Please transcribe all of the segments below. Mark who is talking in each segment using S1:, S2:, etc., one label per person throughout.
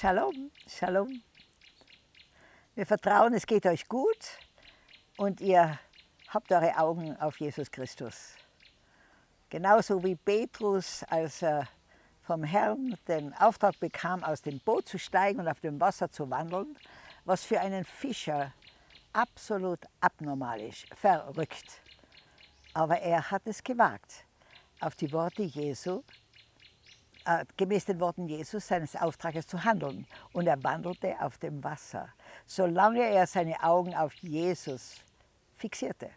S1: Shalom, Shalom. Wir vertrauen, es geht euch gut und ihr habt eure Augen auf Jesus Christus. Genauso wie Petrus, als er vom Herrn den Auftrag bekam, aus dem Boot zu steigen und auf dem Wasser zu wandeln, was für einen Fischer absolut abnormal ist, verrückt. Aber er hat es gewagt, auf die Worte Jesu gemäß den Worten Jesus seines Auftrages zu handeln. Und er wandelte auf dem Wasser, solange er seine Augen auf Jesus fixierte.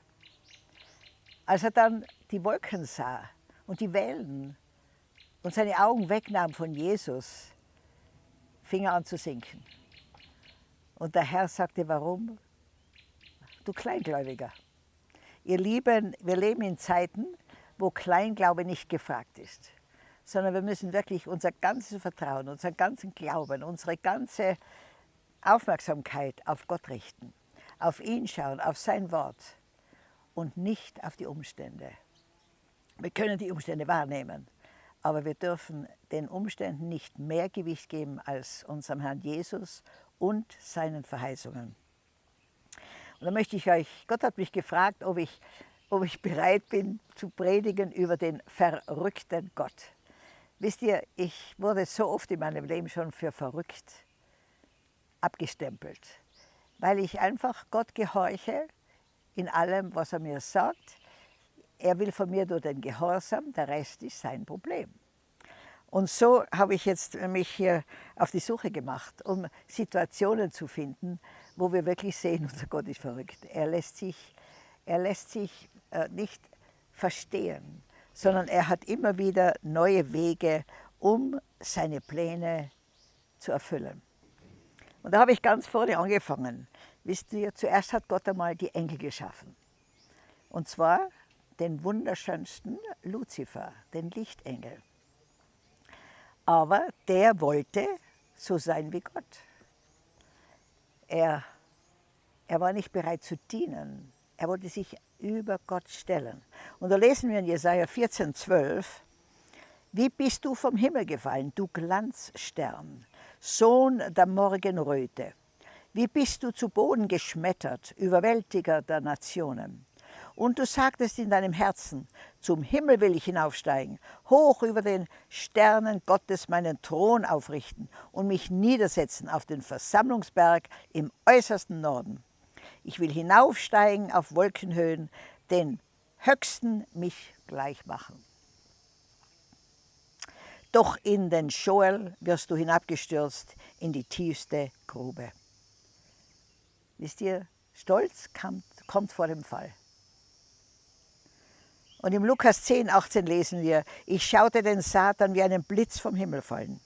S1: Als er dann die Wolken sah und die Wellen und seine Augen wegnahm von Jesus, fing er an zu sinken. Und der Herr sagte, warum? Du Kleingläubiger. Ihr Lieben, wir leben in Zeiten, wo Kleinglaube nicht gefragt ist sondern wir müssen wirklich unser ganzes Vertrauen, unseren ganzen Glauben, unsere ganze Aufmerksamkeit auf Gott richten, auf ihn schauen, auf sein Wort und nicht auf die Umstände. Wir können die Umstände wahrnehmen, aber wir dürfen den Umständen nicht mehr Gewicht geben als unserem Herrn Jesus und seinen Verheißungen. Und da möchte ich euch, Gott hat mich gefragt, ob ich, ob ich bereit bin zu predigen über den verrückten Gott. Wisst ihr, ich wurde so oft in meinem Leben schon für verrückt abgestempelt, weil ich einfach Gott gehorche in allem, was er mir sagt. Er will von mir nur den Gehorsam, der Rest ist sein Problem. Und so habe ich jetzt mich hier auf die Suche gemacht, um Situationen zu finden, wo wir wirklich sehen, unser Gott ist verrückt. Er lässt sich, er lässt sich äh, nicht verstehen sondern er hat immer wieder neue Wege, um seine Pläne zu erfüllen. Und da habe ich ganz vorne angefangen. Wisst ihr, zuerst hat Gott einmal die Engel geschaffen. Und zwar den wunderschönsten Luzifer, den Lichtengel. Aber der wollte so sein wie Gott. Er, er war nicht bereit zu dienen. Er wollte sich über Gott stellen. Und da lesen wir in Jesaja 14, 12, Wie bist du vom Himmel gefallen, du Glanzstern, Sohn der Morgenröte? Wie bist du zu Boden geschmettert, Überwältiger der Nationen? Und du sagtest in deinem Herzen, zum Himmel will ich hinaufsteigen, hoch über den Sternen Gottes meinen Thron aufrichten und mich niedersetzen auf den Versammlungsberg im äußersten Norden. Ich will hinaufsteigen auf Wolkenhöhen, den Höchsten mich gleich machen. Doch in den Schoel wirst du hinabgestürzt in die tiefste Grube. Wisst ihr, Stolz kommt, kommt vor dem Fall. Und im Lukas 10, 18 lesen wir, ich schaute den Satan wie einen Blitz vom Himmel fallen.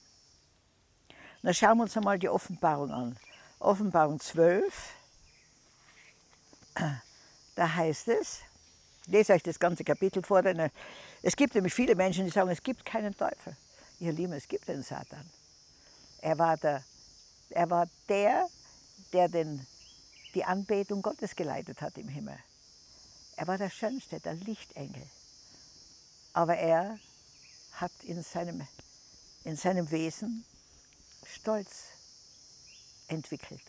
S1: Dann schauen wir uns einmal die Offenbarung an. Offenbarung 12, da heißt es, ich lese euch das ganze Kapitel vor, denn es gibt nämlich viele Menschen, die sagen, es gibt keinen Teufel. Ihr Lieben, es gibt den Satan. Er war der, er war der, der den, die Anbetung Gottes geleitet hat im Himmel. Er war der Schönste, der Lichtengel. Aber er hat in seinem, in seinem Wesen Stolz entwickelt.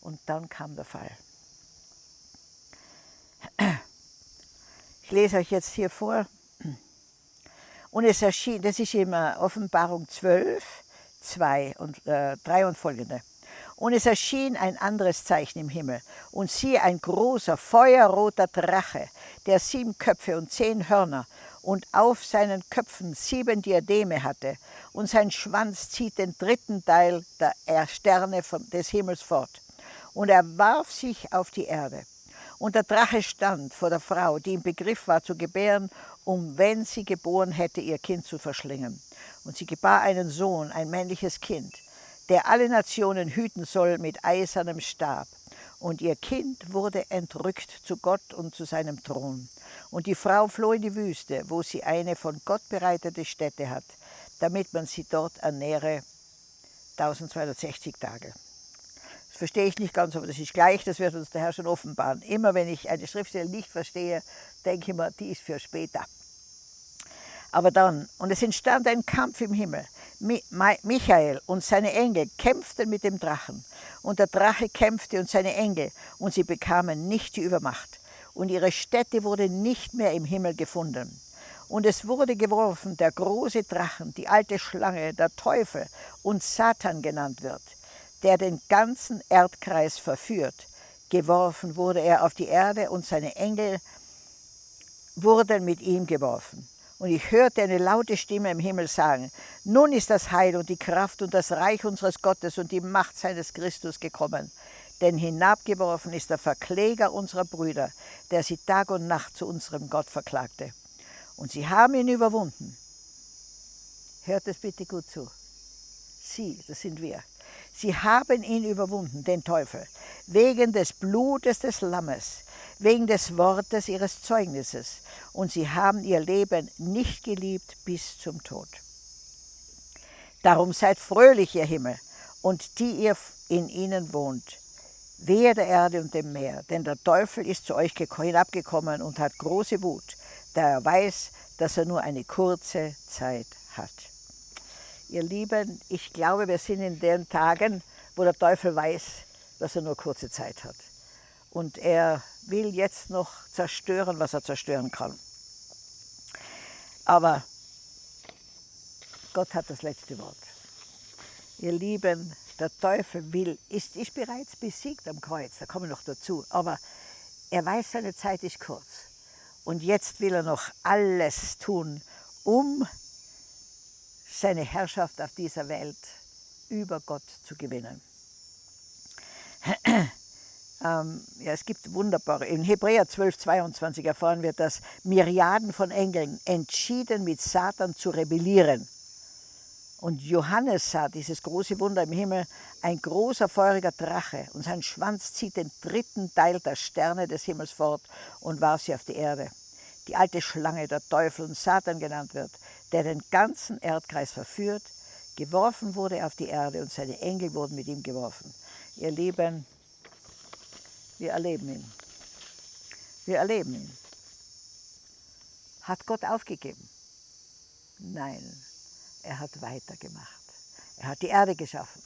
S1: Und dann kam der Fall. Ich lese euch jetzt hier vor. Und es erschien, das ist immer Offenbarung 12, 2 und äh, 3 und folgende. Und es erschien ein anderes Zeichen im Himmel. Und siehe, ein großer, feuerroter Drache, der sieben Köpfe und zehn Hörner und auf seinen Köpfen sieben Diademe hatte. Und sein Schwanz zieht den dritten Teil der Sterne des Himmels fort. Und er warf sich auf die Erde. Und der Drache stand vor der Frau, die im Begriff war zu gebären, um, wenn sie geboren hätte, ihr Kind zu verschlingen. Und sie gebar einen Sohn, ein männliches Kind, der alle Nationen hüten soll mit eisernem Stab. Und ihr Kind wurde entrückt zu Gott und zu seinem Thron. Und die Frau floh in die Wüste, wo sie eine von Gott bereitete Stätte hat, damit man sie dort ernähre 1260 Tage. Das verstehe ich nicht ganz, aber das ist gleich, das wird uns der Herr schon offenbaren. Immer wenn ich eine Schriftstelle nicht verstehe, denke ich mir, die ist für später. Aber dann, und es entstand ein Kampf im Himmel. Michael und seine Engel kämpften mit dem Drachen. Und der Drache kämpfte und seine Engel, und sie bekamen nicht die Übermacht. Und ihre Stätte wurde nicht mehr im Himmel gefunden. Und es wurde geworfen, der große Drachen, die alte Schlange, der Teufel und Satan genannt wird, der den ganzen Erdkreis verführt. Geworfen wurde er auf die Erde und seine Engel wurden mit ihm geworfen. Und ich hörte eine laute Stimme im Himmel sagen, nun ist das Heil und die Kraft und das Reich unseres Gottes und die Macht seines Christus gekommen. Denn hinabgeworfen ist der Verkläger unserer Brüder, der sie Tag und Nacht zu unserem Gott verklagte. Und sie haben ihn überwunden. Hört es bitte gut zu. Sie, das sind wir. Sie haben ihn überwunden, den Teufel, wegen des Blutes des Lammes wegen des Wortes ihres Zeugnisses, und sie haben ihr Leben nicht geliebt bis zum Tod. Darum seid fröhlich, ihr Himmel, und die ihr in ihnen wohnt, wehe der Erde und dem Meer, denn der Teufel ist zu euch hinabgekommen und hat große Wut, da er weiß, dass er nur eine kurze Zeit hat. Ihr Lieben, ich glaube, wir sind in den Tagen, wo der Teufel weiß, dass er nur kurze Zeit hat. Und er will jetzt noch zerstören, was er zerstören kann. Aber Gott hat das letzte Wort. Ihr Lieben, der Teufel will, ist, ist bereits besiegt am Kreuz, da kommen wir noch dazu, aber er weiß, seine Zeit ist kurz. Und jetzt will er noch alles tun, um seine Herrschaft auf dieser Welt über Gott zu gewinnen. Ähm, ja, es gibt wunderbare, in Hebräer 12, 22 erfahren wir, dass Myriaden von Engeln entschieden mit Satan zu rebellieren. Und Johannes sah dieses große Wunder im Himmel, ein großer feuriger Drache und sein Schwanz zieht den dritten Teil der Sterne des Himmels fort und warf sie auf die Erde. Die alte Schlange, der Teufel und Satan genannt wird, der den ganzen Erdkreis verführt, geworfen wurde auf die Erde und seine Engel wurden mit ihm geworfen. Ihr Lieben, wir erleben ihn. Wir erleben ihn. Hat Gott aufgegeben? Nein, er hat weitergemacht. Er hat die Erde geschaffen.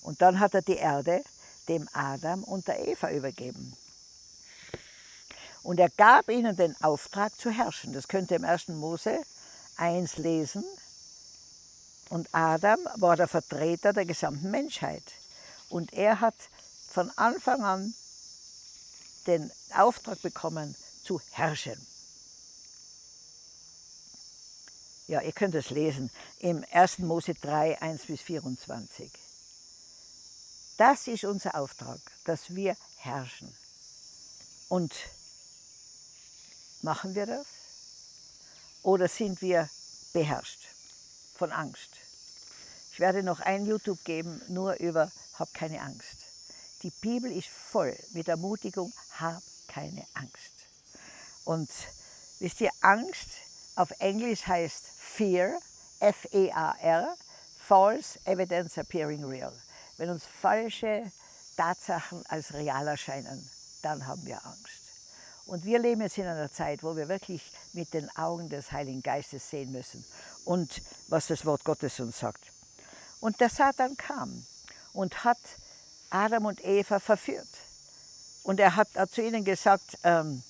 S1: Und dann hat er die Erde dem Adam und der Eva übergeben. Und er gab ihnen den Auftrag zu herrschen. Das könnt ihr im 1. Mose 1 lesen. Und Adam war der Vertreter der gesamten Menschheit. Und er hat von Anfang an den Auftrag bekommen, zu herrschen. Ja, ihr könnt es lesen im 1. Mose 3, 1 bis 24. Das ist unser Auftrag, dass wir herrschen. Und machen wir das? Oder sind wir beherrscht von Angst? Ich werde noch ein YouTube geben, nur über Hab keine Angst. Die Bibel ist voll mit Ermutigung, hab keine Angst. Und wisst ihr, Angst auf Englisch heißt Fear, F-E-A-R, False Evidence Appearing Real. Wenn uns falsche Tatsachen als real erscheinen, dann haben wir Angst. Und wir leben jetzt in einer Zeit, wo wir wirklich mit den Augen des Heiligen Geistes sehen müssen und was das Wort Gottes uns sagt. Und der Satan kam und hat Adam und Eva verführt. Und er hat zu ihnen gesagt, ähm,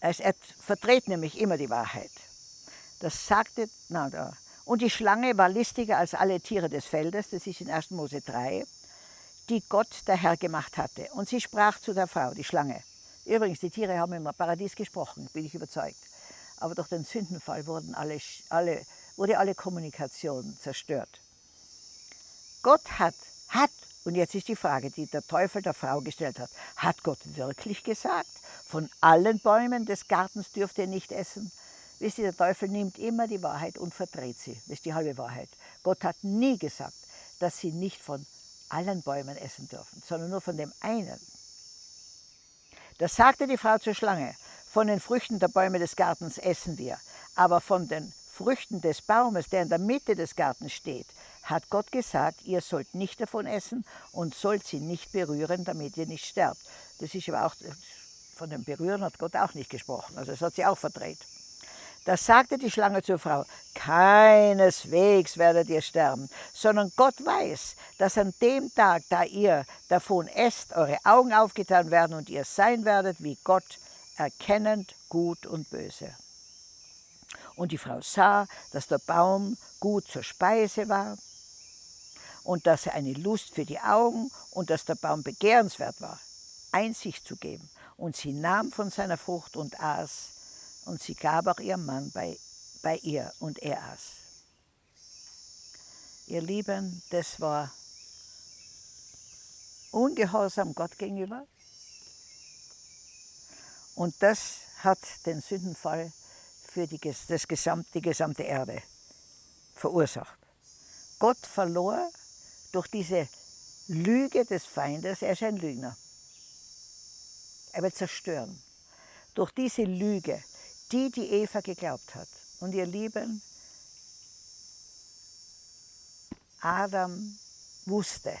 S1: er, er vertritt nämlich immer die Wahrheit. Das sagte, na da. Und die Schlange war listiger als alle Tiere des Feldes, das ist in 1. Mose 3, die Gott der Herr gemacht hatte. Und sie sprach zu der Frau, die Schlange. Übrigens, die Tiere haben im Paradies gesprochen, bin ich überzeugt. Aber durch den Sündenfall wurden alle, alle, wurde alle Kommunikation zerstört. Gott hat, hat, und jetzt ist die Frage, die der Teufel der Frau gestellt hat, hat Gott wirklich gesagt, von allen Bäumen des Gartens dürft ihr nicht essen? Wisst ihr, der Teufel nimmt immer die Wahrheit und verdreht sie. Das ist die halbe Wahrheit. Gott hat nie gesagt, dass sie nicht von allen Bäumen essen dürfen, sondern nur von dem einen. Da sagte die Frau zur Schlange, von den Früchten der Bäume des Gartens essen wir, aber von den Früchten des Baumes, der in der Mitte des Gartens steht, hat Gott gesagt, ihr sollt nicht davon essen und sollt sie nicht berühren, damit ihr nicht sterbt. Das ist aber auch, von dem Berühren hat Gott auch nicht gesprochen, also das hat sie auch verdreht. Da sagte die Schlange zur Frau, keineswegs werdet ihr sterben, sondern Gott weiß, dass an dem Tag, da ihr davon esst, eure Augen aufgetan werden und ihr sein werdet wie Gott, erkennend Gut und Böse. Und die Frau sah, dass der Baum gut zur Speise war und dass er eine Lust für die Augen und dass der Baum begehrenswert war, Einsicht zu geben. Und sie nahm von seiner Frucht und aß und sie gab auch ihrem Mann bei, bei ihr und er aß. Ihr Lieben, das war ungehorsam Gott gegenüber und das hat den Sündenfall für die, das gesamte, die gesamte Erde verursacht. Gott verlor durch diese Lüge des Feindes, er ist ein Lügner. Er wird zerstören. Durch diese Lüge die, die Eva geglaubt hat. Und ihr Lieben, Adam wusste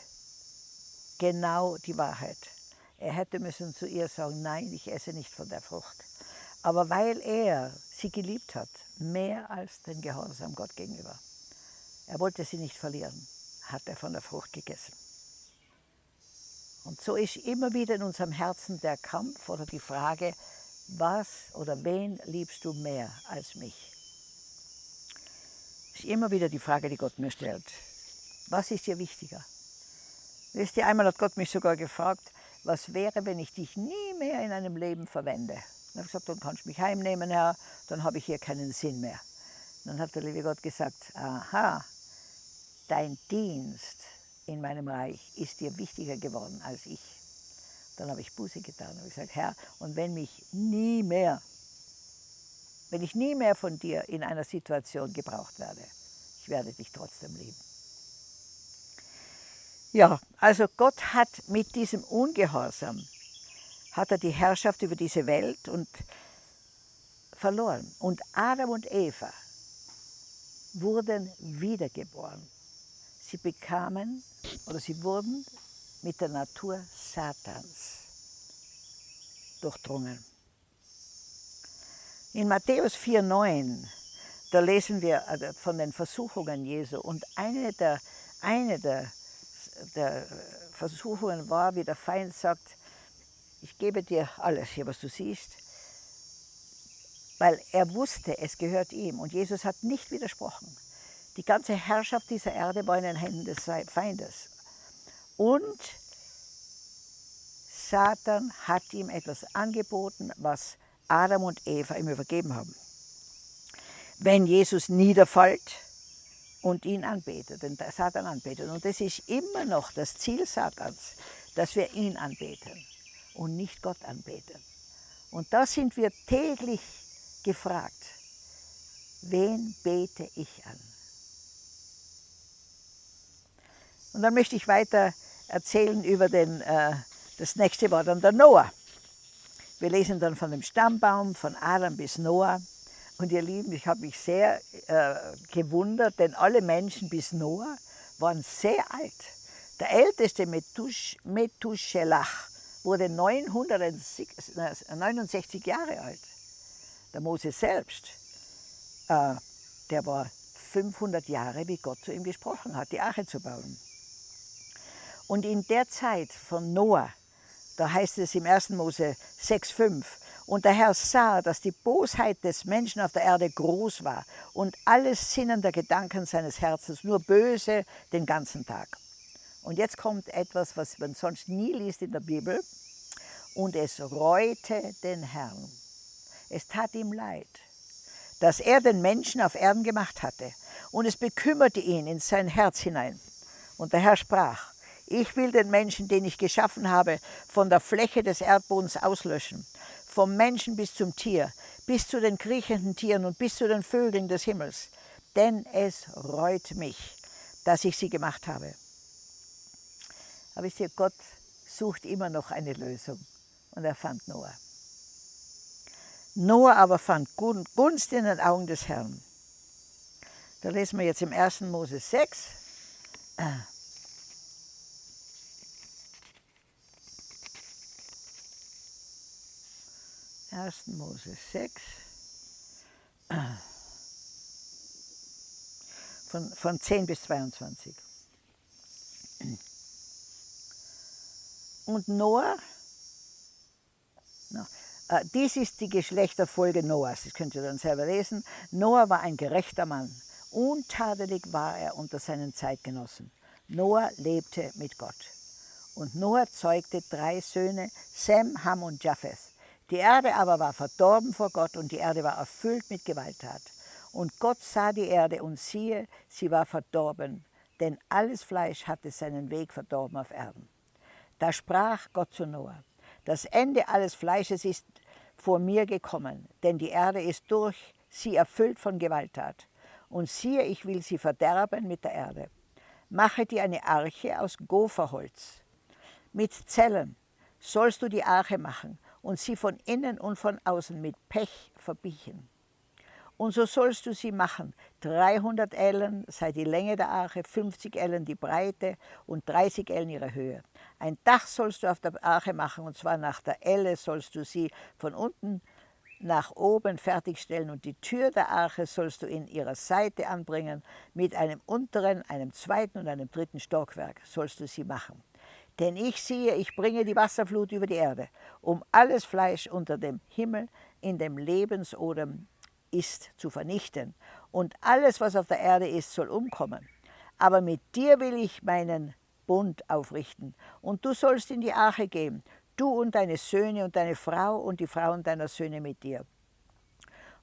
S1: genau die Wahrheit. Er hätte müssen zu ihr sagen, nein, ich esse nicht von der Frucht. Aber weil er sie geliebt hat, mehr als den Gehorsam Gott gegenüber, er wollte sie nicht verlieren, hat er von der Frucht gegessen. Und so ist immer wieder in unserem Herzen der Kampf oder die Frage, was oder wen liebst du mehr als mich? Das ist immer wieder die Frage, die Gott mir stellt. Was ist dir wichtiger? Wisst ihr, einmal hat Gott mich sogar gefragt, was wäre, wenn ich dich nie mehr in einem Leben verwende? Dann habe ich gesagt, dann kannst du mich heimnehmen, Herr, dann habe ich hier keinen Sinn mehr. Dann hat der liebe Gott gesagt, aha, dein Dienst in meinem Reich ist dir wichtiger geworden als ich. Dann habe ich Buße getan und gesagt, Herr, und wenn mich nie mehr, wenn ich nie mehr von dir in einer Situation gebraucht werde, ich werde dich trotzdem lieben. Ja, also Gott hat mit diesem Ungehorsam, hat er die Herrschaft über diese Welt und verloren. Und Adam und Eva wurden wiedergeboren. Sie bekamen oder sie wurden mit der Natur Satans durchdrungen. In Matthäus 4,9, da lesen wir äh, von den Versuchungen Jesu und eine der, eine der, der Versuchungen war, wie der Feind sagt, ich gebe dir alles hier, was du siehst, weil er wusste, es gehört ihm und Jesus hat nicht widersprochen. Die ganze Herrschaft dieser Erde war in den Händen des Feindes und Satan hat ihm etwas angeboten, was Adam und Eva ihm übergeben haben. Wenn Jesus niederfällt und ihn anbetet, den Satan anbetet. Und das ist immer noch das Ziel Satans, dass wir ihn anbeten und nicht Gott anbeten. Und da sind wir täglich gefragt, wen bete ich an? Und dann möchte ich weiter erzählen über den, äh, das nächste war dann der Noah. Wir lesen dann von dem Stammbaum von Adam bis Noah. Und ihr Lieben, ich habe mich sehr äh, gewundert, denn alle Menschen bis Noah waren sehr alt. Der älteste Methusch, Methuselach wurde 969 Jahre alt. Der Mose selbst, äh, der war 500 Jahre, wie Gott zu ihm gesprochen hat, die Arche zu bauen. Und in der Zeit von Noah, da heißt es im 1. Mose 6,5, und der Herr sah, dass die Bosheit des Menschen auf der Erde groß war und alles Sinnen der Gedanken seines Herzens nur böse den ganzen Tag. Und jetzt kommt etwas, was man sonst nie liest in der Bibel. Und es reute den Herrn. Es tat ihm leid, dass er den Menschen auf Erden gemacht hatte. Und es bekümmerte ihn in sein Herz hinein. Und der Herr sprach, ich will den Menschen, den ich geschaffen habe, von der Fläche des Erdbodens auslöschen. Vom Menschen bis zum Tier, bis zu den kriechenden Tieren und bis zu den Vögeln des Himmels. Denn es reut mich, dass ich sie gemacht habe. Aber ich sehe, Gott sucht immer noch eine Lösung. Und er fand Noah. Noah aber fand Gunst in den Augen des Herrn. Da lesen wir jetzt im 1. Mose 6. 1. Mose 6. von, von 10 bis 22. Und Noah, no, äh, dies ist die Geschlechterfolge Noahs, das könnt ihr dann selber lesen. Noah war ein gerechter Mann, untadelig war er unter seinen Zeitgenossen. Noah lebte mit Gott. Und Noah zeugte drei Söhne, Sem, Ham und Japheth. Die Erde aber war verdorben vor Gott und die Erde war erfüllt mit Gewalttat. Und Gott sah die Erde und siehe, sie war verdorben, denn alles Fleisch hatte seinen Weg verdorben auf Erden. Da sprach Gott zu Noah, das Ende alles Fleisches ist vor mir gekommen, denn die Erde ist durch sie erfüllt von Gewalttat. Und siehe, ich will sie verderben mit der Erde. Mache dir eine Arche aus Gopherholz. Mit Zellen sollst du die Arche machen und sie von innen und von außen mit Pech verbiegen. Und so sollst du sie machen. 300 Ellen sei die Länge der Arche, 50 Ellen die Breite und 30 Ellen ihre Höhe. Ein Dach sollst du auf der Arche machen, und zwar nach der Elle sollst du sie von unten nach oben fertigstellen und die Tür der Arche sollst du in ihrer Seite anbringen. Mit einem unteren, einem zweiten und einem dritten Stockwerk sollst du sie machen. Denn ich siehe, ich bringe die Wasserflut über die Erde, um alles Fleisch unter dem Himmel in dem Lebensodem ist, zu vernichten. Und alles, was auf der Erde ist, soll umkommen. Aber mit dir will ich meinen Bund aufrichten. Und du sollst in die Arche gehen, du und deine Söhne und deine Frau und die Frauen deiner Söhne mit dir.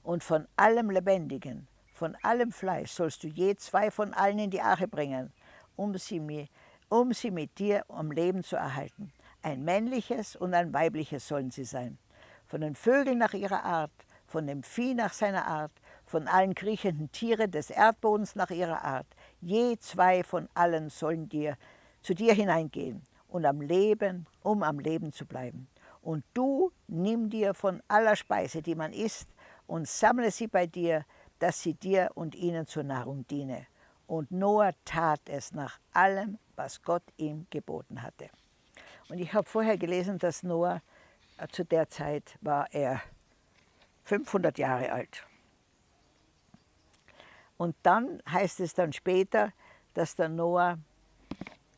S1: Und von allem Lebendigen, von allem Fleisch sollst du je zwei von allen in die Arche bringen, um sie, mir, um sie mit dir am Leben zu erhalten. Ein männliches und ein weibliches sollen sie sein. Von den Vögeln nach ihrer Art, von dem Vieh nach seiner Art, von allen kriechenden Tieren des Erdbodens nach ihrer Art. Je zwei von allen sollen dir zu dir hineingehen und am Leben, um am Leben zu bleiben. Und du nimm dir von aller Speise, die man isst, und sammle sie bei dir, dass sie dir und ihnen zur Nahrung diene. Und Noah tat es nach allem, was Gott ihm geboten hatte. Und ich habe vorher gelesen, dass Noah äh, zu der Zeit war er 500 Jahre alt. Und dann heißt es dann später, dass der Noah,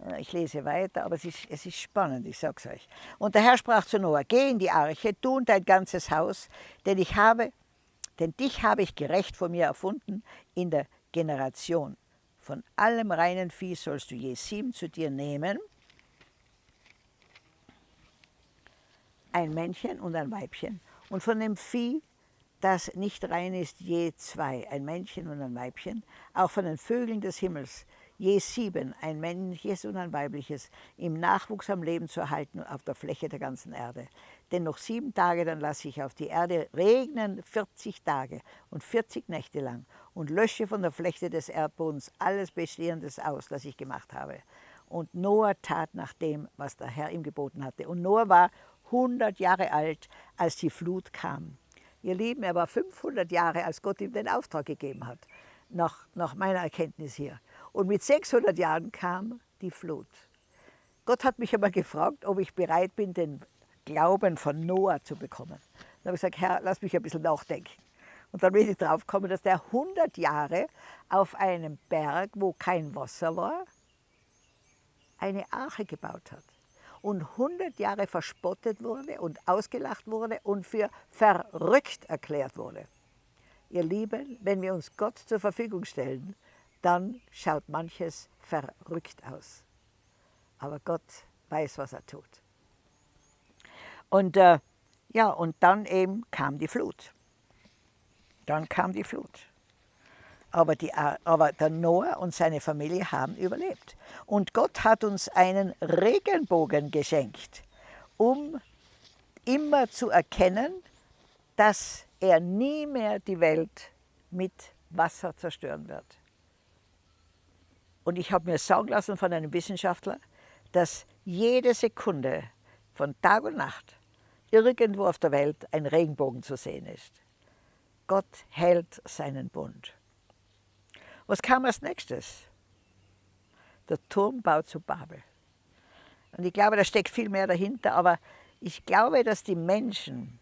S1: äh, ich lese weiter, aber es ist, es ist spannend, ich sage es euch. Und der Herr sprach zu Noah, geh in die Arche, du und dein ganzes Haus, denn ich habe, denn dich habe ich gerecht vor mir erfunden in der Generation. Von allem reinen Vieh sollst du je sieben zu dir nehmen, ein Männchen und ein Weibchen. Und von dem Vieh das nicht rein ist, je zwei, ein Männchen und ein Weibchen, auch von den Vögeln des Himmels, je sieben, ein männliches und ein weibliches, im Nachwuchs am Leben zu erhalten auf der Fläche der ganzen Erde. Denn noch sieben Tage, dann lasse ich auf die Erde regnen 40 Tage und 40 Nächte lang und lösche von der Fläche des Erdbodens alles Bestehendes aus, das ich gemacht habe. Und Noah tat nach dem, was der Herr ihm geboten hatte. Und Noah war 100 Jahre alt, als die Flut kam. Ihr Lieben, er war 500 Jahre, als Gott ihm den Auftrag gegeben hat, nach, nach meiner Erkenntnis hier. Und mit 600 Jahren kam die Flut. Gott hat mich aber gefragt, ob ich bereit bin, den Glauben von Noah zu bekommen. Dann habe ich gesagt, Herr, lass mich ein bisschen nachdenken. Und dann bin ich drauf gekommen, dass der 100 Jahre auf einem Berg, wo kein Wasser war, eine Arche gebaut hat und 100 Jahre verspottet wurde und ausgelacht wurde und für verrückt erklärt wurde. Ihr Lieben, wenn wir uns Gott zur Verfügung stellen, dann schaut manches verrückt aus. Aber Gott weiß, was er tut. Und äh, ja, und dann eben kam die Flut. Dann kam die Flut. Aber, die, aber der Noah und seine Familie haben überlebt. Und Gott hat uns einen Regenbogen geschenkt, um immer zu erkennen, dass er nie mehr die Welt mit Wasser zerstören wird. Und ich habe mir sagen lassen von einem Wissenschaftler, dass jede Sekunde von Tag und Nacht irgendwo auf der Welt ein Regenbogen zu sehen ist. Gott hält seinen Bund. Was kam als nächstes? Der Turmbau zu Babel. Und ich glaube, da steckt viel mehr dahinter, aber ich glaube, dass die Menschen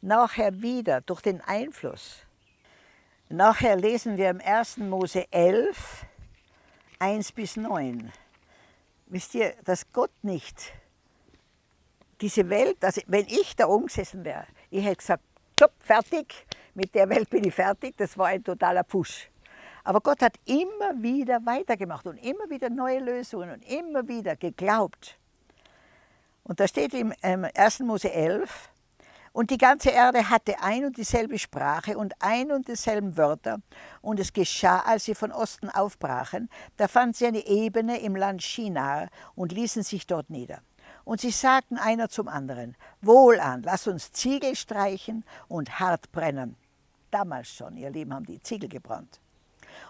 S1: nachher wieder durch den Einfluss Nachher lesen wir im 1. Mose 11, 1 bis 9. Wisst ihr, dass Gott nicht diese Welt, also wenn ich da oben gesessen wäre, ich hätte gesagt, stopp, fertig, mit der Welt bin ich fertig, das war ein totaler Push. Aber Gott hat immer wieder weitergemacht und immer wieder neue Lösungen und immer wieder geglaubt. Und da steht im 1. Mose 11, und die ganze Erde hatte ein und dieselbe Sprache und ein und dieselben Wörter. Und es geschah, als sie von Osten aufbrachen, da fanden sie eine Ebene im Land Shinar und ließen sich dort nieder. Und sie sagten einer zum anderen, Wohlan, lass uns Ziegel streichen und hart brennen. Damals schon, ihr Lieben, haben die Ziegel gebrannt.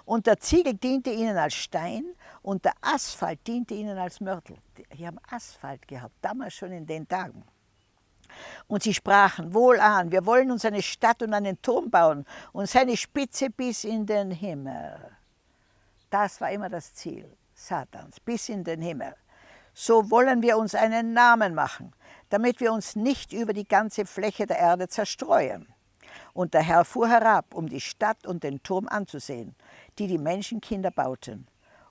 S1: Und der Ziegel diente ihnen als Stein und der Asphalt diente ihnen als Mörtel. Die haben Asphalt gehabt, damals schon in den Tagen. Und sie sprachen, wohlan, wir wollen uns eine Stadt und einen Turm bauen und seine Spitze bis in den Himmel. Das war immer das Ziel Satans, bis in den Himmel so wollen wir uns einen Namen machen, damit wir uns nicht über die ganze Fläche der Erde zerstreuen. Und der Herr fuhr herab, um die Stadt und den Turm anzusehen, die die Menschenkinder bauten.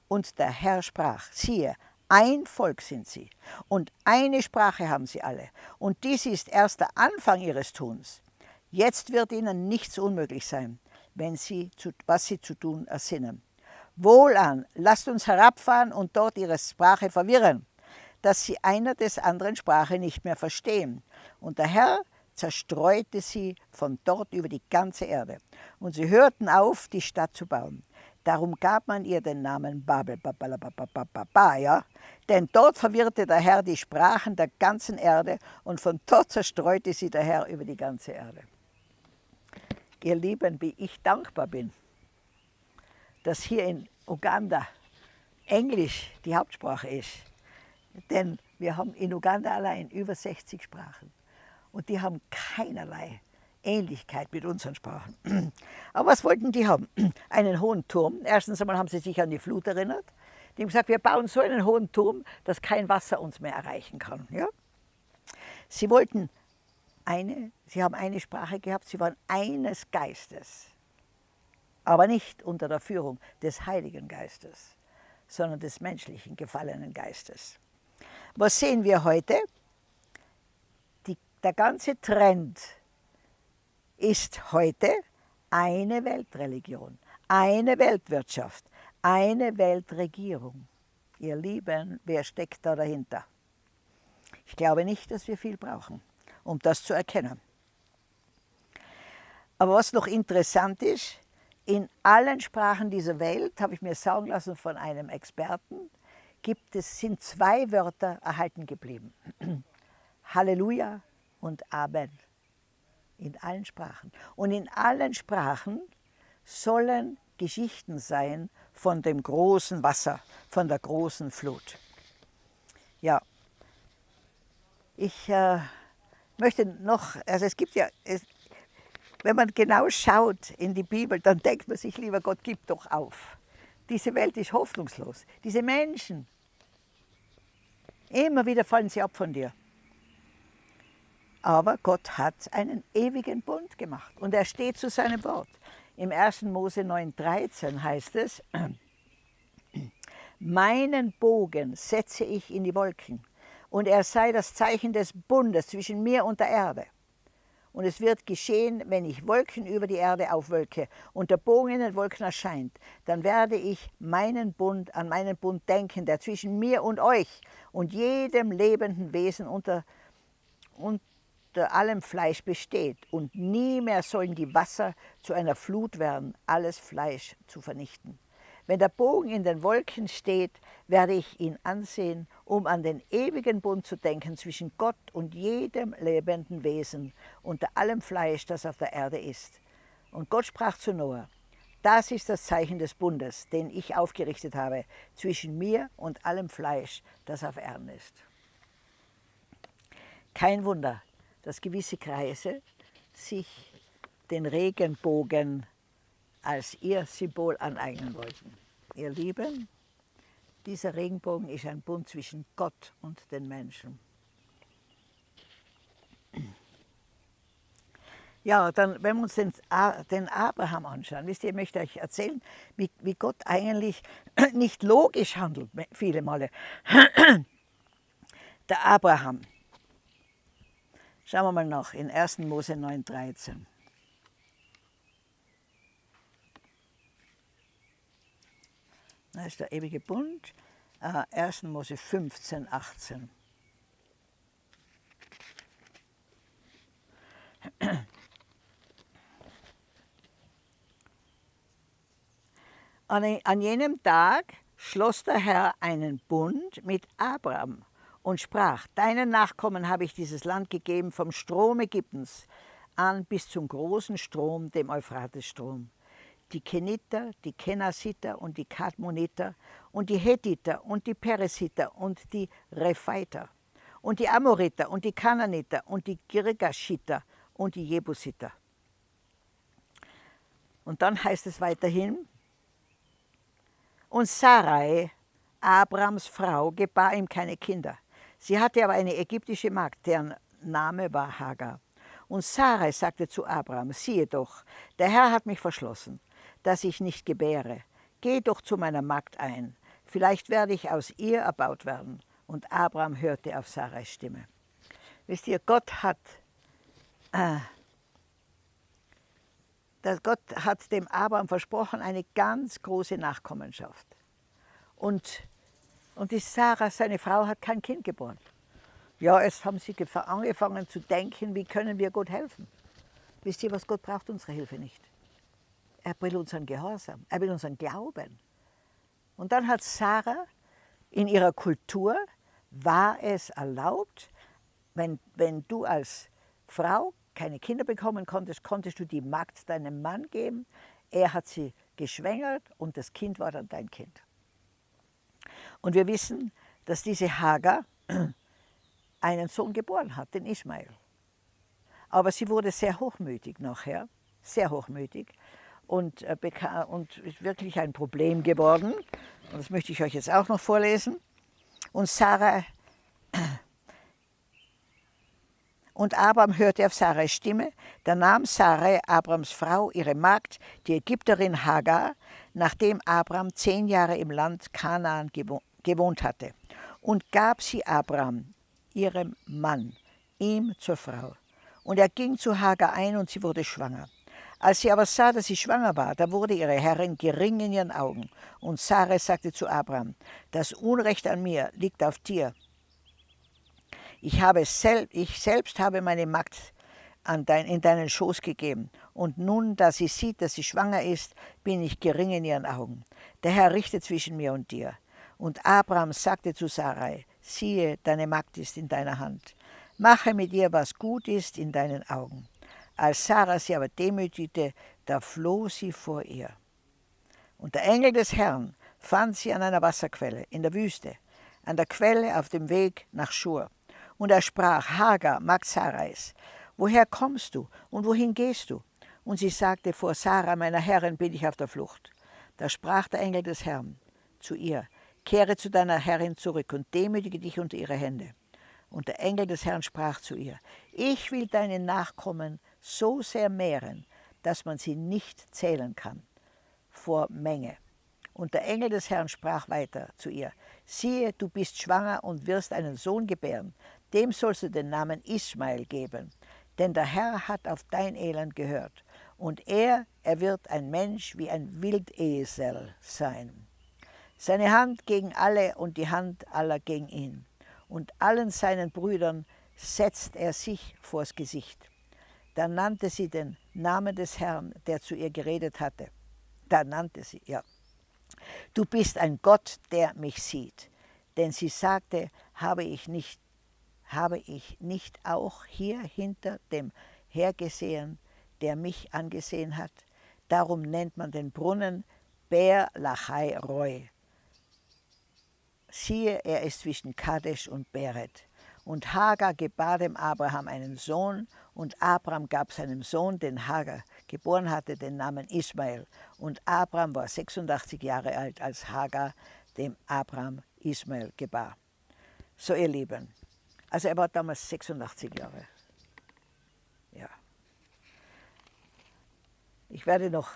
S1: Und der Herr sprach, siehe, ein Volk sind sie und eine Sprache haben sie alle. Und dies ist erst der Anfang ihres Tuns. Jetzt wird ihnen nichts unmöglich sein, wenn sie zu, was sie zu tun ersinnen. Wohlan, lasst uns herabfahren und dort ihre Sprache verwirren dass sie einer des anderen Sprache nicht mehr verstehen. Und der Herr zerstreute sie von dort über die ganze Erde. Und sie hörten auf, die Stadt zu bauen. Darum gab man ihr den Namen Babel, ja? denn dort verwirrte der Herr die Sprachen der ganzen Erde und von dort zerstreute sie der Herr über die ganze Erde. Ihr Lieben, wie ich dankbar bin, dass hier in Uganda Englisch die Hauptsprache ist. Denn wir haben in Uganda allein über 60 Sprachen und die haben keinerlei Ähnlichkeit mit unseren Sprachen. Aber was wollten die haben? Einen hohen Turm. Erstens einmal haben sie sich an die Flut erinnert. Die haben gesagt, wir bauen so einen hohen Turm, dass kein Wasser uns mehr erreichen kann. Ja? Sie wollten eine, sie haben eine Sprache gehabt, sie waren eines Geistes, aber nicht unter der Führung des Heiligen Geistes, sondern des menschlichen gefallenen Geistes. Was sehen wir heute? Die, der ganze Trend ist heute eine Weltreligion, eine Weltwirtschaft, eine Weltregierung. Ihr Lieben, wer steckt da dahinter? Ich glaube nicht, dass wir viel brauchen, um das zu erkennen. Aber was noch interessant ist, in allen Sprachen dieser Welt, habe ich mir sagen lassen von einem Experten, gibt es, sind zwei Wörter erhalten geblieben. Halleluja und Amen. In allen Sprachen. Und in allen Sprachen sollen Geschichten sein von dem großen Wasser, von der großen Flut. Ja, ich äh, möchte noch, also es gibt ja, es, wenn man genau schaut in die Bibel, dann denkt man sich, lieber Gott, gib doch auf. Diese Welt ist hoffnungslos. Diese Menschen, immer wieder fallen sie ab von dir. Aber Gott hat einen ewigen Bund gemacht und er steht zu seinem Wort. Im 1. Mose 9,13 heißt es, meinen Bogen setze ich in die Wolken und er sei das Zeichen des Bundes zwischen mir und der Erde. Und es wird geschehen, wenn ich Wolken über die Erde aufwölke und der Bogen in den Wolken erscheint, dann werde ich meinen Bund, an meinen Bund denken, der zwischen mir und euch und jedem lebenden Wesen unter, unter allem Fleisch besteht. Und nie mehr sollen die Wasser zu einer Flut werden, alles Fleisch zu vernichten. Wenn der Bogen in den Wolken steht, werde ich ihn ansehen, um an den ewigen Bund zu denken zwischen Gott und jedem lebenden Wesen, unter allem Fleisch, das auf der Erde ist. Und Gott sprach zu Noah, das ist das Zeichen des Bundes, den ich aufgerichtet habe, zwischen mir und allem Fleisch, das auf Erden ist. Kein Wunder, dass gewisse Kreise sich den Regenbogen als ihr Symbol aneignen wollten. Ihr Lieben, dieser Regenbogen ist ein Bund zwischen Gott und den Menschen. Ja, dann, wenn wir uns den, den Abraham anschauen, wisst ihr, ich möchte euch erzählen, wie, wie Gott eigentlich nicht logisch handelt, viele Male. Der Abraham. Schauen wir mal nach in 1. Mose 9, 13. Da ist der ewige Bund, äh, 1. Mose 15, 18. An, an jenem Tag schloss der Herr einen Bund mit Abraham und sprach, deinen Nachkommen habe ich dieses Land gegeben vom Strom Ägyptens an bis zum großen Strom, dem Euphratesstrom. Die Keniter, die Kenasiter und die Kadmoniter und die Hethiter und die Peresiter und die Rephaiter und die Amoriter und die Kananiter und die Girgashiter und die Jebusiter. Und dann heißt es weiterhin, und Sarai, Abrams Frau, gebar ihm keine Kinder. Sie hatte aber eine ägyptische Magd, deren Name war Hagar. Und Sarai sagte zu Abraham, siehe doch, der Herr hat mich verschlossen, dass ich nicht gebäre. Geh doch zu meiner Magd ein, vielleicht werde ich aus ihr erbaut werden. Und Abraham hörte auf Sarais Stimme. Wisst ihr, Gott hat, äh, Gott hat dem Abraham versprochen, eine ganz große Nachkommenschaft. Und, und die Sarah, seine Frau, hat kein Kind geboren. Ja, jetzt haben sie angefangen zu denken, wie können wir Gott helfen. Wisst ihr was, Gott braucht unsere Hilfe nicht. Er will unseren Gehorsam, er will unseren Glauben. Und dann hat Sarah in ihrer Kultur, war es erlaubt, wenn, wenn du als Frau keine Kinder bekommen konntest, konntest du die Magd deinem Mann geben. Er hat sie geschwängert und das Kind war dann dein Kind. Und wir wissen, dass diese Hagar einen Sohn geboren hat, den Ismael. Aber sie wurde sehr hochmütig nachher, sehr hochmütig und, äh, und ist wirklich ein Problem geworden. Und das möchte ich euch jetzt auch noch vorlesen. Und Sarah und Abraham hörte auf Sarais Stimme. Da nahm Sarai, Abrams Frau, ihre Magd, die Ägypterin Hagar, nachdem Abraham zehn Jahre im Land Kanaan gewohnt hatte, und gab sie Abraham, ihrem Mann, ihm zur Frau. Und er ging zu Hagar ein und sie wurde schwanger. Als sie aber sah, dass sie schwanger war, da wurde ihre Herrin gering in ihren Augen. Und Sarah sagte zu Abraham, das Unrecht an mir liegt auf dir, ich, habe sel ich selbst habe meine Magd dein, in deinen Schoß gegeben. Und nun, da sie sieht, dass sie schwanger ist, bin ich gering in ihren Augen. Der Herr richtet zwischen mir und dir. Und Abraham sagte zu Sarai, siehe, deine Magd ist in deiner Hand. Mache mit ihr, was gut ist in deinen Augen. Als Sarah sie aber demütigte, da floh sie vor ihr. Und der Engel des Herrn fand sie an einer Wasserquelle in der Wüste, an der Quelle auf dem Weg nach Schur. Und er sprach, Hagar, Magd Sarais, woher kommst du und wohin gehst du? Und sie sagte, vor Sarah, meiner Herrin, bin ich auf der Flucht. Da sprach der Engel des Herrn zu ihr, kehre zu deiner Herrin zurück und demütige dich unter ihre Hände. Und der Engel des Herrn sprach zu ihr, ich will deine Nachkommen so sehr mehren, dass man sie nicht zählen kann vor Menge. Und der Engel des Herrn sprach weiter zu ihr, siehe, du bist schwanger und wirst einen Sohn gebären, dem sollst du den Namen Ismael geben, denn der Herr hat auf dein Elend gehört. Und er, er wird ein Mensch wie ein Wildesel sein. Seine Hand gegen alle und die Hand aller gegen ihn. Und allen seinen Brüdern setzt er sich vors Gesicht. Da nannte sie den Namen des Herrn, der zu ihr geredet hatte. Da nannte sie, ja. Du bist ein Gott, der mich sieht. Denn sie sagte, habe ich nicht habe ich nicht auch hier hinter dem hergesehen, der mich angesehen hat? Darum nennt man den Brunnen Ber Lachai Roy. Siehe, er ist zwischen Kadesh und Beret. Und Hagar gebar dem Abraham einen Sohn, und Abraham gab seinem Sohn, den Hagar geboren hatte, den Namen Ismael. Und Abraham war 86 Jahre alt, als Hagar dem Abraham Ismael gebar. So, ihr Lieben, also er war damals 86 Jahre. Ja. Ich werde noch,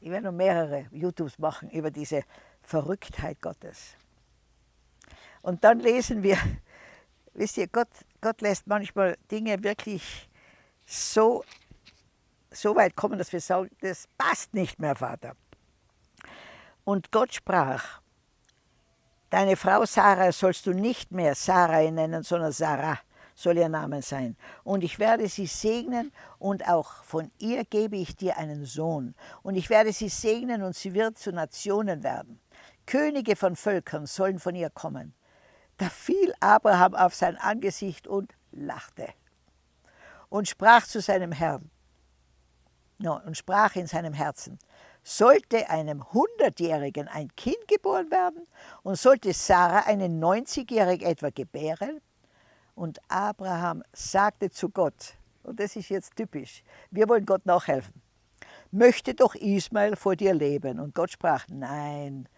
S1: ich werde noch mehrere YouTubes machen über diese Verrücktheit Gottes. Und dann lesen wir, wisst ihr, Gott, Gott lässt manchmal Dinge wirklich so, so weit kommen, dass wir sagen, das passt nicht mehr, Vater. Und Gott sprach, deine Frau Sarah sollst du nicht mehr Sarai nennen, sondern Sarah soll ihr Name sein. Und ich werde sie segnen und auch von ihr gebe ich dir einen Sohn. Und ich werde sie segnen und sie wird zu Nationen werden. Könige von Völkern sollen von ihr kommen. Da fiel Abraham auf sein Angesicht und lachte und sprach zu seinem Herrn no, und sprach in seinem Herzen, sollte einem Hundertjährigen ein Kind geboren werden und sollte Sarah einen 90-Jährig etwa gebären? Und Abraham sagte zu Gott, und das ist jetzt typisch, wir wollen Gott nachhelfen, möchte doch Ismael vor dir leben. Und Gott sprach, nein,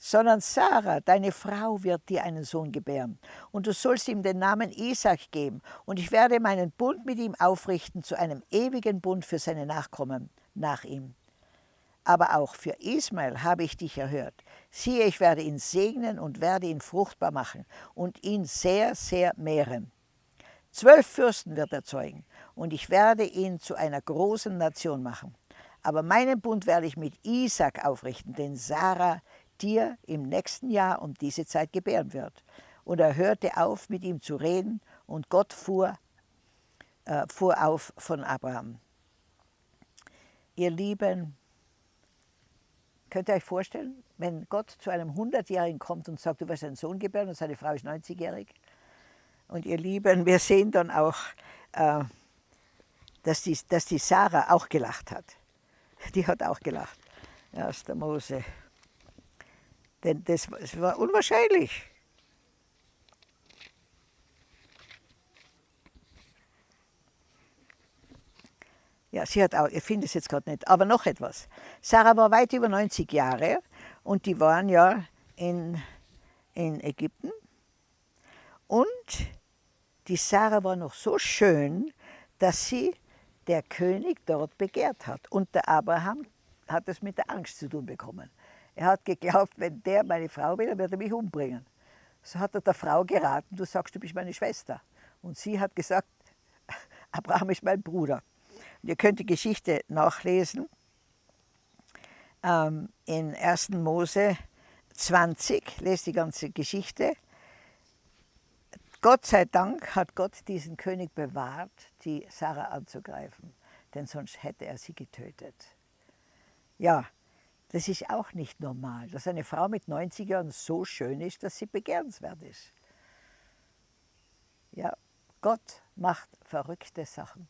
S1: sondern Sarah, deine Frau, wird dir einen Sohn gebären. Und du sollst ihm den Namen Isaac geben. Und ich werde meinen Bund mit ihm aufrichten zu einem ewigen Bund für seine Nachkommen nach ihm. Aber auch für Ismael habe ich dich erhört. Siehe, ich werde ihn segnen und werde ihn fruchtbar machen und ihn sehr, sehr mehren. Zwölf Fürsten wird er zeugen und ich werde ihn zu einer großen Nation machen. Aber meinen Bund werde ich mit Isaac aufrichten, den Sarah dir im nächsten Jahr um diese Zeit gebären wird. Und er hörte auf, mit ihm zu reden, und Gott fuhr, äh, fuhr auf von Abraham. Ihr Lieben, könnt ihr euch vorstellen, wenn Gott zu einem 100-Jährigen kommt und sagt, du wirst einen Sohn gebären und seine Frau ist 90-jährig? Und ihr Lieben, wir sehen dann auch, äh, dass, die, dass die Sarah auch gelacht hat. Die hat auch gelacht. 1. Mose denn das, das war unwahrscheinlich. Ja, sie hat auch, ich finde es jetzt gerade nicht, aber noch etwas. Sarah war weit über 90 Jahre und die waren ja in, in Ägypten. Und die Sarah war noch so schön, dass sie der König dort begehrt hat. Und der Abraham hat es mit der Angst zu tun bekommen. Er hat geglaubt, wenn der meine Frau will, dann wird er mich umbringen. So hat er der Frau geraten, du sagst, du bist meine Schwester. Und sie hat gesagt, Abraham ist mein Bruder. Und ihr könnt die Geschichte nachlesen ähm, in 1. Mose 20, lest die ganze Geschichte. Gott sei Dank hat Gott diesen König bewahrt, die Sarah anzugreifen, denn sonst hätte er sie getötet. Ja, das ist auch nicht normal, dass eine Frau mit 90 Jahren so schön ist, dass sie begehrenswert ist. Ja, Gott macht verrückte Sachen.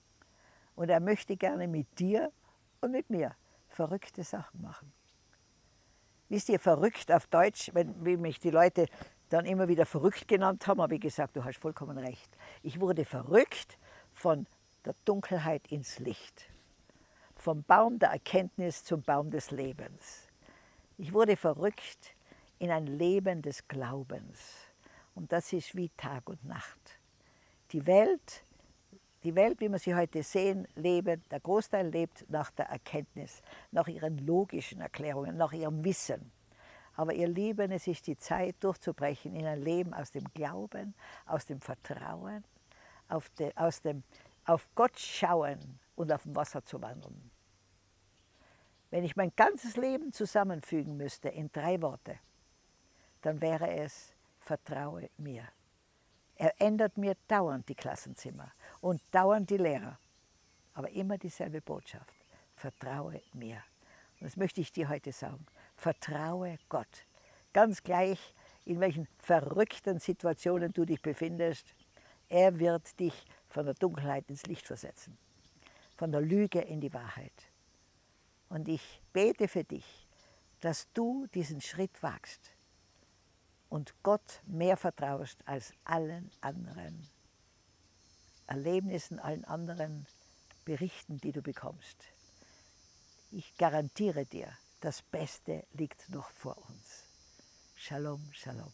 S1: Und er möchte gerne mit dir und mit mir verrückte Sachen machen. Wisst ihr, verrückt auf Deutsch, wenn, wie mich die Leute dann immer wieder verrückt genannt haben, habe ich gesagt, du hast vollkommen recht. Ich wurde verrückt von der Dunkelheit ins Licht vom Baum der Erkenntnis zum Baum des Lebens. Ich wurde verrückt in ein Leben des Glaubens. Und das ist wie Tag und Nacht. Die Welt, die Welt, wie wir sie heute sehen, leben, der Großteil lebt nach der Erkenntnis, nach ihren logischen Erklärungen, nach ihrem Wissen. Aber ihr Lieben, es ist die Zeit, durchzubrechen in ein Leben aus dem Glauben, aus dem Vertrauen, de, aus dem, auf Gott schauen und auf dem Wasser zu wandeln. Wenn ich mein ganzes Leben zusammenfügen müsste in drei Worte, dann wäre es, vertraue mir. Er ändert mir dauernd die Klassenzimmer und dauernd die Lehrer. Aber immer dieselbe Botschaft. Vertraue mir. Und das möchte ich dir heute sagen. Vertraue Gott. Ganz gleich, in welchen verrückten Situationen du dich befindest. Er wird dich von der Dunkelheit ins Licht versetzen. Von der Lüge in die Wahrheit. Und ich bete für dich, dass du diesen Schritt wagst und Gott mehr vertraust als allen anderen Erlebnissen, allen anderen Berichten, die du bekommst. Ich garantiere dir, das Beste liegt noch vor uns. Shalom, Shalom.